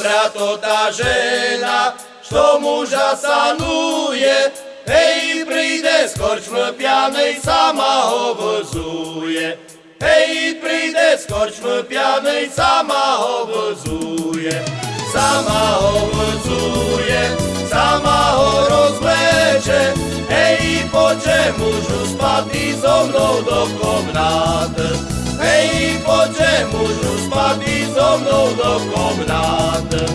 dobra to ta żena, co muża sanuje, hej, przyjdę z korczmy pianej, sama obozuje. Hej, przyjdę z korczmy pianej, sama obozuje. Sama obozuje, sama o rozlecze, hej, po czemuż spadli ze mną do komnaty. Hej, poďže mužu spatý so mnou do komnáty.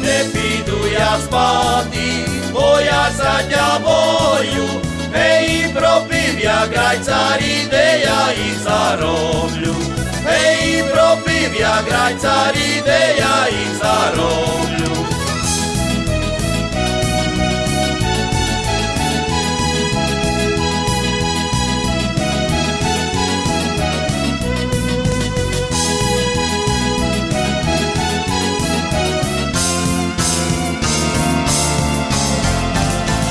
Nepídu ja spáty, boja sa ťa boju, hej, propivia grajcari, de ja ich zarobiu. Hej, propivia grajcari, de ja ich zarobiu.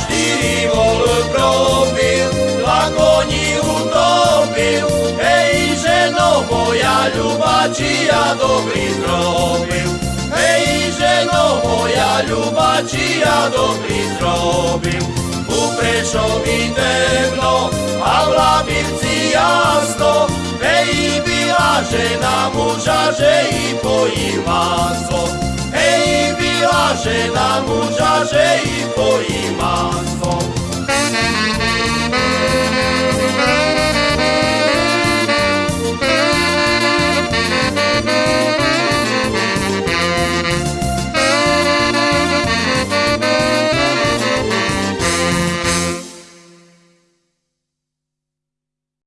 Štyri vol probil, dva koni ľuba, či ja dobrý zrobil. Hej, ženo moja ľuba, či ja dobrý zrobil. U Prešovi temno, a v Labirci jasno, hej, byla žena muža, že i pojí maso. Hej, byla